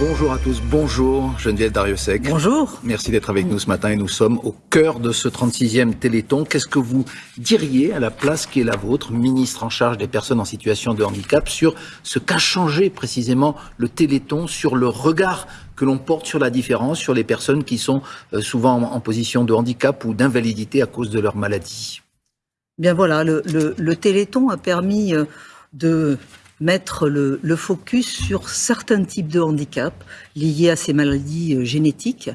Bonjour à tous, bonjour Geneviève Dariussec. Bonjour. Merci d'être avec nous ce matin et nous sommes au cœur de ce 36e Téléthon. Qu'est-ce que vous diriez à la place qui est la vôtre, ministre en charge des personnes en situation de handicap, sur ce qu'a changé précisément le Téléthon, sur le regard que l'on porte sur la différence, sur les personnes qui sont euh, souvent en position de handicap ou d'invalidité à cause de leur maladie? Bien voilà, le, le Téléthon a permis euh, de mettre le, focus sur certains types de handicaps liés à ces maladies euh, génétiques.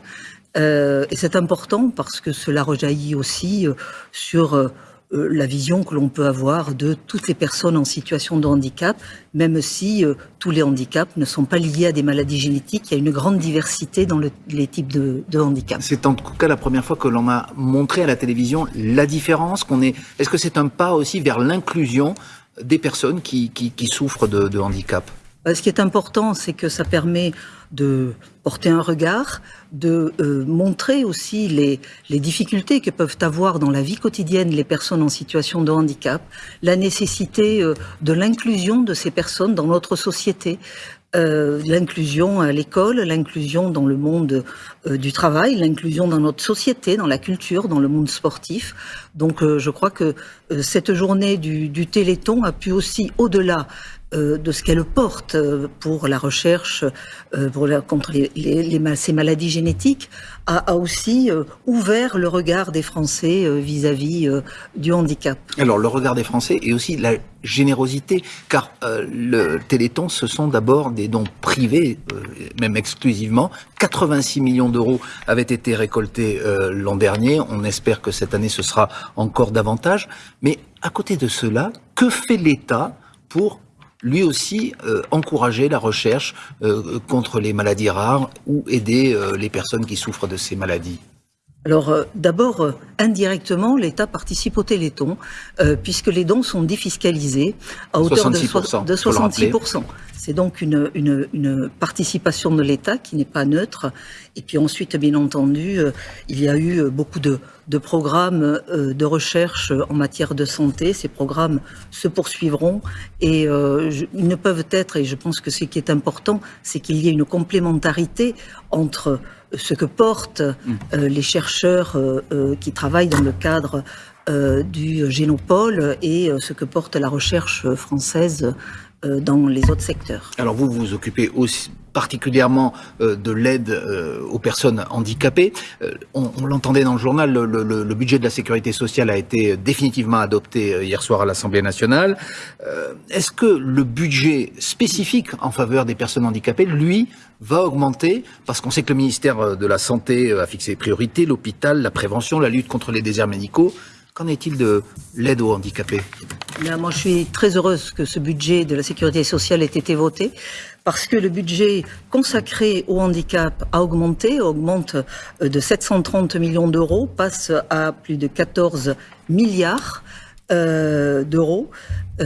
Euh, et c'est important parce que cela rejaillit aussi euh, sur la vision que l'on peut avoir de toutes les personnes en situation de handicap, même si tous les handicaps ne sont pas liés à des maladies génétiques. Il y a une grande diversité dans les types de, de handicap. C'est en tout cas la première fois que l'on a montré à la télévision la différence qu'on est. Est-ce que c'est un pas aussi vers l'inclusion des personnes qui, souffrent de, handicap euh, Ce qui est important, c'est que ça permet de porter un regard, de euh, montrer aussi les, les, difficultés que peuvent avoir dans la vie quotidienne les personnes en situation de handicap, la nécessité euh, de l'inclusion de ces personnes dans notre société, euh, l'inclusion à l'école, l'inclusion dans le monde euh, du travail, l'inclusion dans notre société, dans la culture, dans le monde sportif. Donc euh, je crois que cette journée du, Téléthon a pu aussi, au-delà de ce qu'elle porte euh, pour la recherche euh, contre ces maladies génétiques, a aussi ouvert le regard des Français vis-à-vis du handicap. Alors le regard des Français et aussi la générosité, car le Téléthon, ce sont d'abord des dons privés, même exclusivement. 86 millions d'euros avaient été récoltés l'an dernier. On espère que cette année ce sera encore davantage. Mais à côté de cela, que fait l'État pour lui aussi euh, encourager la recherche euh, contre les maladies rares ou aider euh, les personnes qui souffrent de ces maladies alors d'abord, indirectement, l'État participe au Téléthon, puisque les dons sont défiscalisés à hauteur de, 66%. C'est donc une, une, participation de l'État qui n'est pas neutre. Et puis ensuite, bien entendu, il y a eu beaucoup de, de programmes euh, de recherche en matière de santé. Ces programmes se poursuivront et euh, ils ne peuvent être, et je pense que ce qui est important, c'est qu'il y ait une complémentarité entre ce que portent euh, les chercheurs qui travaillent dans le cadre du Génopole et ce que porte la recherche française dans les autres secteurs. Alors vous vous occupez aussi particulièrement euh, de l'aide euh, aux personnes handicapées. Euh, on, l'entendait dans le journal, le, budget de la sécurité sociale a été définitivement adopté hier soir à l'Assemblée nationale. Est-ce que le budget spécifique en faveur des personnes handicapées, lui, va augmenter? Parce qu'on sait que le ministère de la Santé a fixé des priorités, l'hôpital, la prévention, la lutte contre les déserts médicaux. Qu'en est-il de l'aide aux handicapés? Moi, je suis très heureuse que ce budget de la sécurité sociale ait été voté parce que le budget consacré au handicap a augmenté, augmente euh, de 730 millions d'euros, passe à plus de 14 milliards. Euh, d'euros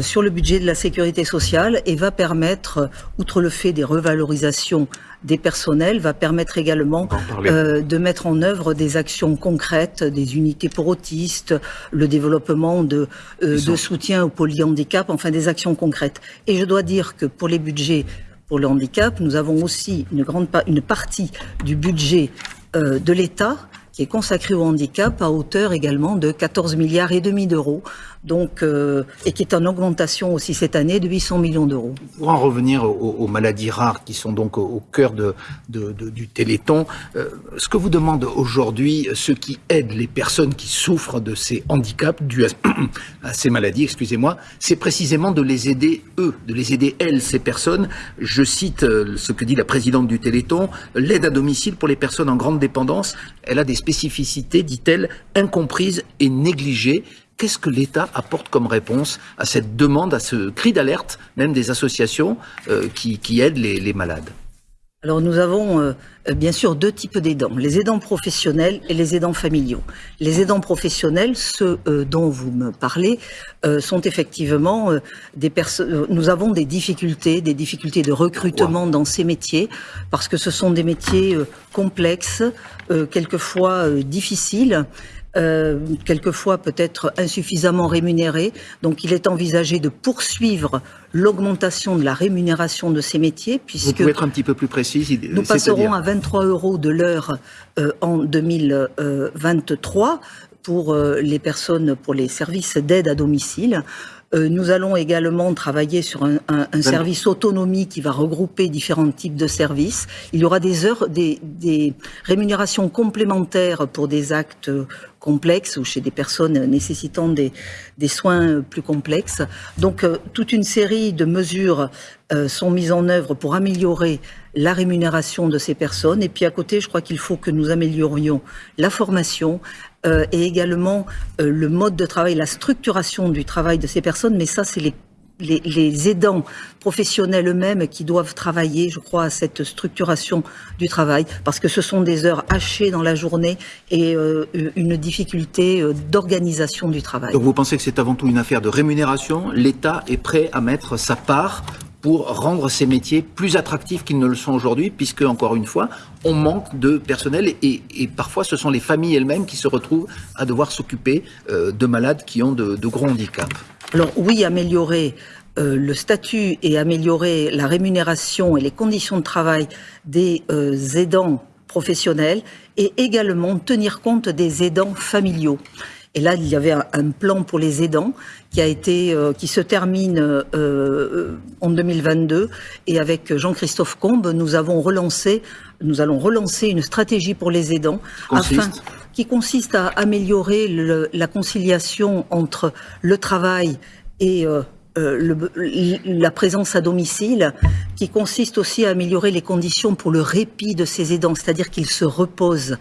sur le budget de la sécurité sociale et va permettre, outre le fait des revalorisations des personnels, va permettre également de mettre en œuvre des actions concrètes, des unités pour autistes, le développement de, de soutien au polyhandicap, enfin des actions concrètes. Et je dois dire que pour les budgets pour le handicap, nous avons aussi une, grande une partie du budget euh, de l'État qui est consacré au handicap à hauteur également de 14 milliards et demi d'euros donc, euh, et qui est en augmentation aussi cette année de 800 millions d'euros. Pour en revenir aux, maladies rares qui sont donc au, cœur du Téléthon, euh, ce que vous demande aujourd'hui ceux qui aident les personnes qui souffrent de ces handicaps dus à, ces maladies, excusez-moi, c'est précisément de les aider eux, de les aider elles, ces personnes. Je cite euh, ce que dit la présidente du Téléthon, l'aide à domicile pour les personnes en grande dépendance, elle a des spécificités, dit-elle, incomprises et négligées. Qu'est-ce que l'État apporte comme réponse à cette demande, à ce cri d'alerte, même des associations euh, qui, aident les, malades? Alors nous avons euh, bien sûr deux types d'aidants, les aidants professionnels et les aidants familiaux. Les aidants professionnels, ceux euh, dont vous me parlez, sont effectivement des personnes. Nous avons des difficultés, des difficultés de recrutement dans ces métiers, parce que ce sont des métiers complexes, quelquefois difficiles, euh, quelquefois peut-être insuffisamment rémunérés. Donc il est envisagé de poursuivre l'augmentation de la rémunération de ces métiers, puisque Vous pouvez être un petit peu plus précis. Nous passerons à 23 euros de l'heure euh, en 2023 pour euh, les personnes, pour les services d'aide à domicile. Euh, nous allons également travailler sur un, service autonomie qui va regrouper différents types de services. Il y aura des heures, des, rémunérations complémentaires pour des actes complexes ou chez des personnes nécessitant des, soins plus complexes. Donc, euh, toute une série de mesures euh, sont mises en œuvre pour améliorer la rémunération de ces personnes. Et puis à côté, je crois qu'il faut que nous améliorions la formation, euh, et également euh, le mode de travail, la structuration du travail de ces personnes. Mais ça, c'est les aidants professionnels eux-mêmes qui doivent travailler, je crois, à cette structuration du travail, parce que ce sont des heures hachées dans la journée et euh, une difficulté d'organisation du travail. Donc vous pensez que c'est avant tout une affaire de rémunération? L'État est prêt à mettre sa part pour rendre ces métiers plus attractifs qu'ils ne le sont aujourd'hui, puisque, encore une fois, on manque de personnel et, parfois ce sont les familles elles-mêmes qui se retrouvent à devoir s'occuper euh, de malades qui ont de, gros handicaps. Alors oui, améliorer euh, le statut et améliorer la rémunération et les conditions de travail des euh, aidants professionnels et également tenir compte des aidants familiaux. Et là, il y avait un, plan pour les aidants qui a été, euh, qui se termine euh, en 2022. Et avec Jean-Christophe Combe, nous avons relancé, nous allons relancer une stratégie pour les aidants afin qui consiste à améliorer la conciliation entre le travail et euh, euh, la présence à domicile, qui consiste aussi à améliorer les conditions pour le répit de ces aidants, c'est-à-dire qu'ils se reposent,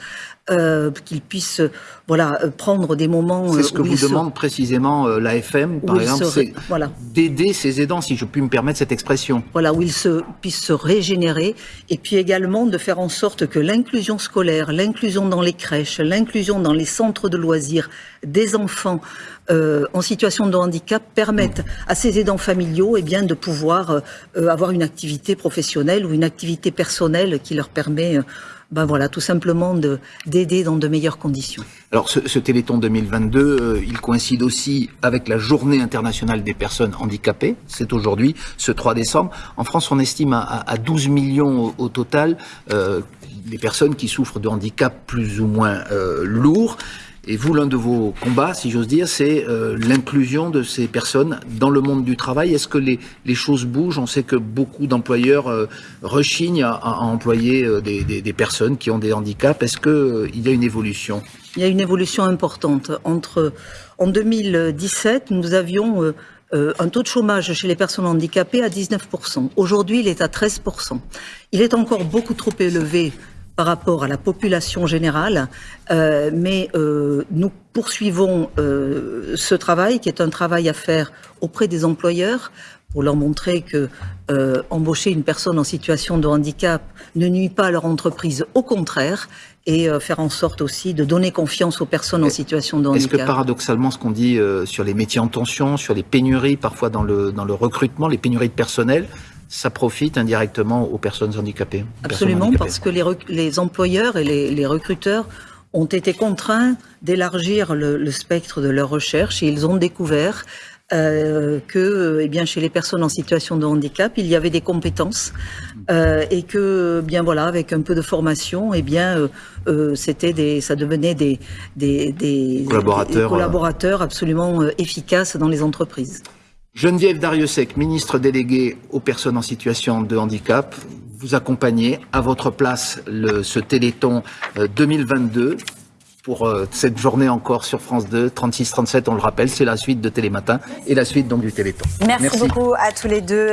euh, qu'ils puissent voilà, euh, prendre des moments. C'est ce que vous demande précisément l'AFM, par exemple, c'est voilà. d'aider ces aidants, si je puis me permettre cette expression. Voilà, où ils se, puissent se régénérer, et puis également de faire en sorte que l'inclusion scolaire, l'inclusion dans les crèches, l'inclusion dans les centres de loisirs des enfants en situation de handicap permettent à ces aidants familiaux eh bien, de pouvoir euh, avoir une activité professionnelle ou une activité personnelle qui leur permet euh, ben voilà, tout simplement d'aider dans de meilleures conditions. Alors ce, Téléthon 2022, euh, il coïncide aussi avec la Journée internationale des personnes handicapées. C'est aujourd'hui, ce 3 décembre. En France, on estime à, à 12 millions au, total euh, les personnes qui souffrent de handicap plus ou moins euh, lourds. Et vous, l'un de vos combats, si j'ose dire, c'est euh, l'inclusion de ces personnes dans le monde du travail. Est-ce que les, les, choses bougent? On sait que beaucoup d'employeurs euh, rechignent à, employer euh, des, des, des, personnes qui ont des handicaps. Est-ce qu'il y a une évolution? Il y a une évolution importante. Entre, en 2017, nous avions un taux de chômage chez les personnes handicapées à 19%. Aujourd'hui, il est à 13%. Il est encore beaucoup trop élevé par rapport à la population générale, euh, mais euh, nous poursuivons euh, ce travail qui est un travail à faire auprès des employeurs pour leur montrer que embaucher une personne en situation de handicap ne nuit pas à leur entreprise, au contraire, et faire en sorte aussi de donner confiance aux personnes en situation de handicap. Est-ce que paradoxalement, ce qu'on dit sur les métiers en tension, sur les pénuries, parfois dans le, dans le recrutement, les pénuries de personnel, ça profite indirectement aux personnes handicapées. Absolument, parce que les, employeurs et les, recruteurs ont été contraints d'élargir le, spectre de leur recherche et ils ont découvert euh, que eh bien, chez les personnes en situation de handicap, il y avait des compétences euh, et que bien voilà, avec un peu de formation, eh bien, euh, c'était des, ça devenait des, des, des collaborateurs, des collaborateurs absolument efficaces dans les entreprises. Geneviève Dariussec, ministre déléguée aux personnes en situation de handicap, vous accompagnez à votre place le, ce Téléthon 2022 euh, pour euh, cette journée encore sur France 2, 36-37, on le rappelle, c'est la suite de Télématin et la suite donc du Téléthon. Merci, Merci beaucoup à tous les deux.